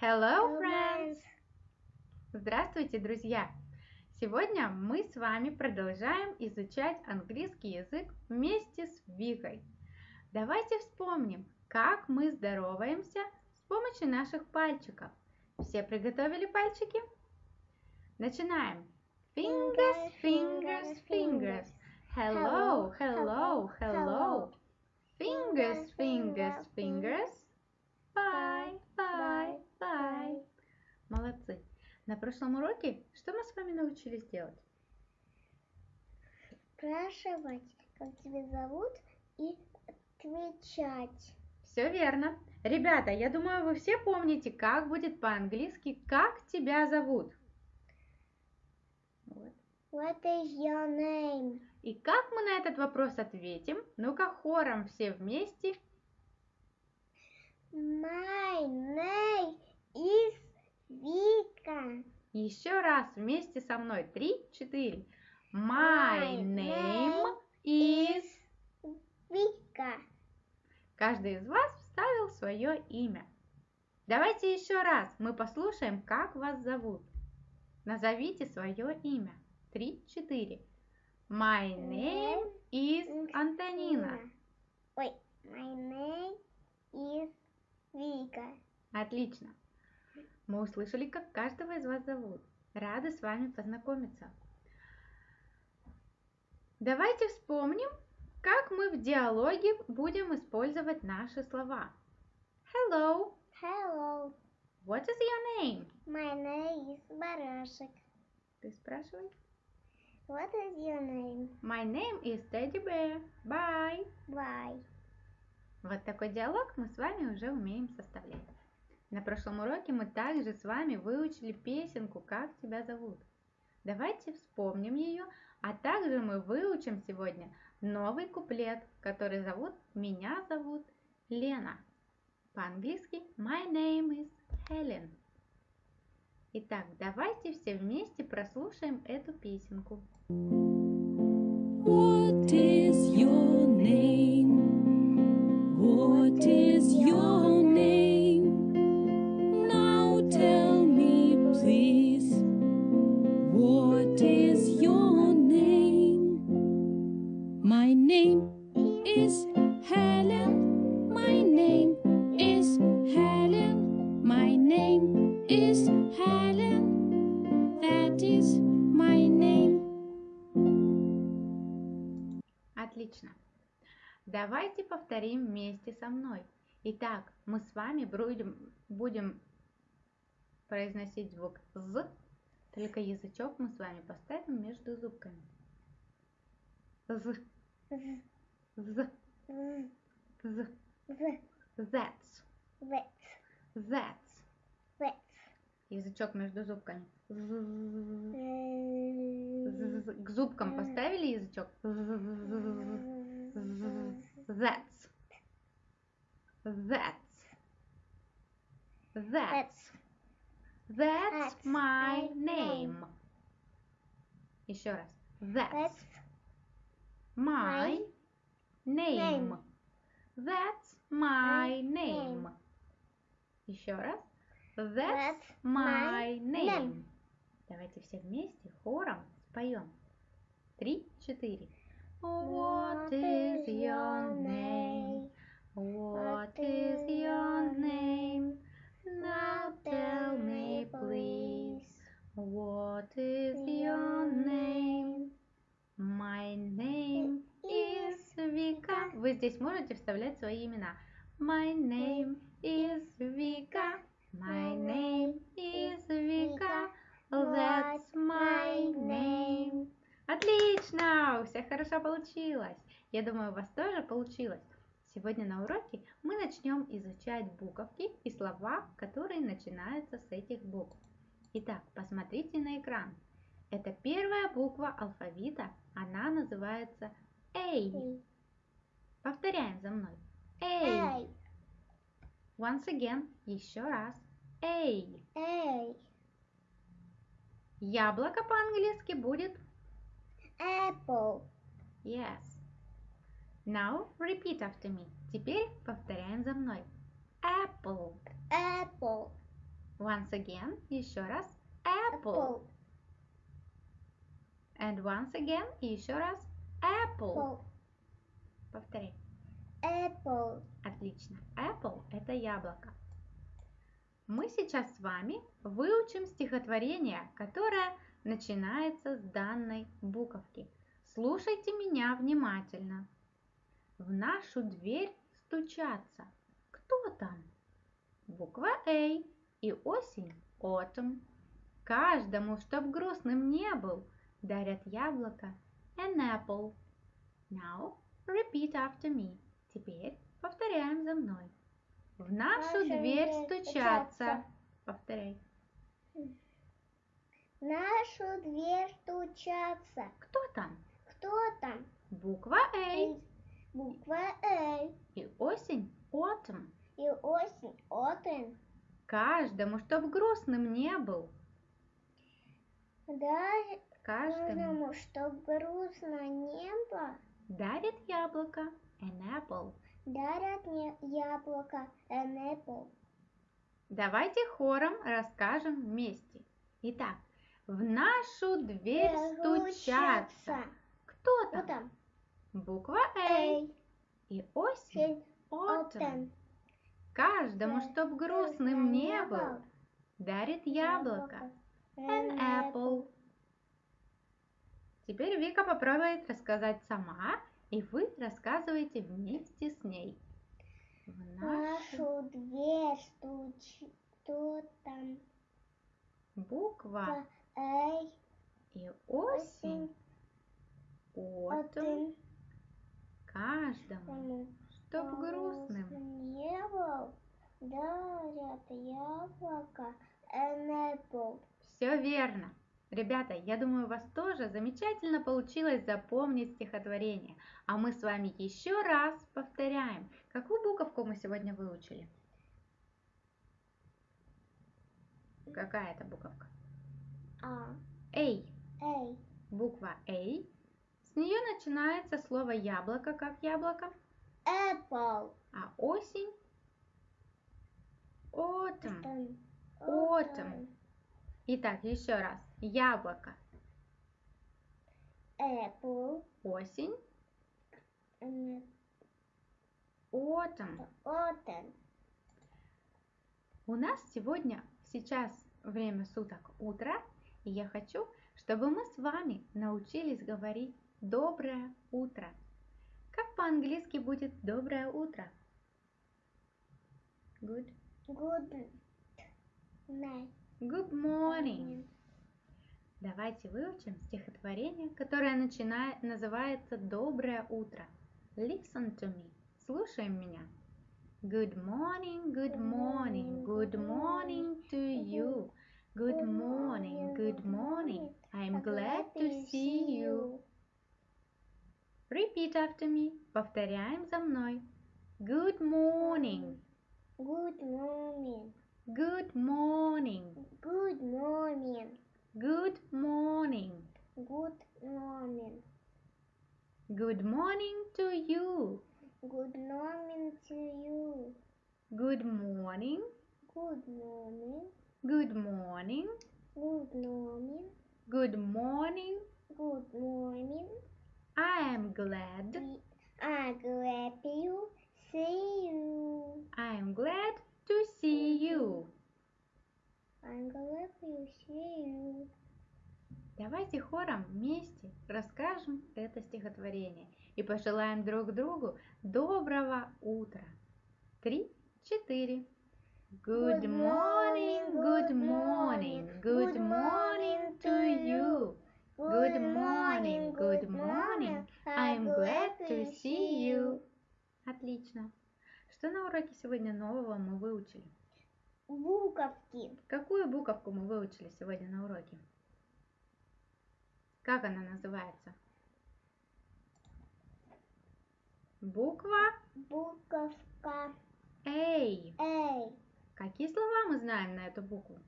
Hello, friends! Здравствуйте, друзья! Сегодня мы с вами продолжаем изучать английский язык вместе с Викой. Давайте вспомним, как мы здороваемся с помощью наших пальчиков. Все приготовили пальчики? Начинаем. Fingers, fingers, fingers. Hello, hello, hello. Fingers, fingers, fingers. Bye, bye, bye. Молодцы. На прошлом уроке что мы с вами научились делать? Спрашивать, как тебя зовут, и отвечать. Все верно. Ребята, я думаю, вы все помните, как будет по-английски «Как тебя зовут?» Вот. What is your name? И как мы на этот вопрос ответим? Ну-ка, хором все вместе. My name is Вика. Еще раз вместе со мной. Три, четыре. My name is... Вика. Каждый из вас вставил свое имя. Давайте еще раз мы послушаем, как вас зовут. Назовите свое имя. Три, четыре. My name is Антонина. Ой, my name is Вика. Отлично. Мы услышали, как каждого из вас зовут. Рада с вами познакомиться. Давайте вспомним, как мы в диалоге будем использовать наши слова. Hello. Hello. What is your name? My name is Барашек. Ты спрашивай. What is your name? My name is Teddy Bear. Bye. Bye. Вот такой диалог мы с вами уже умеем составлять. На прошлом уроке мы также с вами выучили песенку «Как тебя зовут?». Давайте вспомним ее, а также мы выучим сегодня новый куплет, который зовут «Меня зовут Лена». По-английски «My name is Helen». Итак, давайте все вместе прослушаем эту песенку. What is your name? Отлично. Давайте повторим вместе со мной. Итак, мы с вами будем, будем произносить звук «з», только язычок мы с вами поставим между зубками. З, З, з, з, з, з, that's, вец, that's. Язычок между зубками. К зубкам поставили язычок? That's. That's. That's. That's my name. Еще раз. That's my name. That's my name. Еще раз. That's my name. Давайте все вместе хором споем. Три, четыре. What is your name? What is your name? Now tell me, please. What is your name? My name is Vika. Вы здесь можете вставлять свои имена. My name is Vika. My name is Vika. That's my name. Отлично! У всех хорошо получилось. Я думаю, у вас тоже получилось. Сегодня на уроке мы начнем изучать буковки и слова, которые начинаются с этих букв. Итак, посмотрите на экран. Это первая буква алфавита, она называется. Эй. Повторяем за мной. Эй. Once again, еще раз. A. Эй. Яблоко по-английски будет Apple. yes. Now repeat after me. Теперь повторяем за мной. Apple. Apple. Once again, еще раз. Apple. And once again, еще раз. Apple. Apple. Повторяй. Apple. Отлично. Apple – это яблоко. Мы сейчас с вами выучим стихотворение, которое начинается с данной буковки. Слушайте меня внимательно. В нашу дверь стучатся. Кто там? Буква A и осень – autumn. Каждому, чтоб грустным не был, дарят яблоко an apple. Now repeat after me. Теперь повторяем за мной. В нашу Наша дверь стучатся. Повторяй. В нашу дверь стучатся. Кто там? Кто там? Буква A Буква А. и осень – autumn. И осень. Autumn. Каждому, чтоб грустным не был. Каждому каждому, чтоб грустно не было, дарит яблоко an apple. дарят мне яблоко an apple. Давайте хором расскажем вместе. Итак, в нашу дверь стучатся. Кто там? там? Буква A и осень сень, autumn. Каждому, Да, чтоб грустным не был, дарит яблоко an apple. Теперь Вика попробует рассказать сама, и вы рассказываете вместе с ней. В нашу нашу дверь стучит. Кто там? буква Эй, и осень, autumn. каждому, чтоб грустным. Не был, дарят яблоко. Все верно. Ребята, я думаю, у вас тоже замечательно получилось запомнить стихотворение. А мы с вами еще раз повторяем. Какую буковку мы сегодня выучили? Какая это буковка? А, A. эй, Буква A. С нее начинается слово яблоко, как яблоко, apple. а осень autumn. Autumn. Autumn. Итак, еще раз. Яблоко, Apple. осень, autumn. Autumn. У нас сегодня, сейчас время суток утро, и я хочу, чтобы мы с вами научились говорить «доброе утро». Как по-английски будет «доброе утро»? Good. Good night. Good morning. Давайте выучим стихотворение, которое начинает, называется «Доброе утро». Listen to me. Слушаем меня. Good morning, good morning, good morning to you. Good morning, good morning. I'm glad to see you. Repeat after me. Повторяем за мной. Good morning, Good morning. good morning, Good morning. Good morning. Good morning. Good morning to you. Good morning to you. Good morning, Good morning. good morning, Good morning. good morning. Good morning. I am glad. Are glad to see you. I am glad Хором вместе расскажем это стихотворение и пожелаем друг другу доброго утра. Три, четыре. Good morning, good morning, good morning to you. Good morning, good morning. I'm glad to see you. Отлично. Что на уроке сегодня нового мы выучили? Буковки. Какую буковку мы выучили сегодня на уроке? Как она называется? Буква Буковка A. Эй. Какие слова мы знаем на эту букву?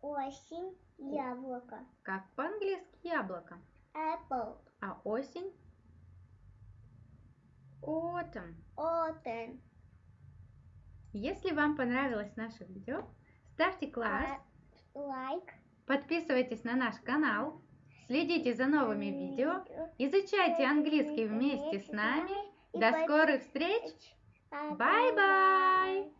Осень. Яблоко. Как по-английски яблоко. Apple. А осень? Autumn. Autumn. Если вам понравилось наше видео, ставьте класс, лайк. подписывайтесь на наш канал, следите за новыми видео, изучайте английский вместе с нами. До скорых встреч! Bye Bye-bye.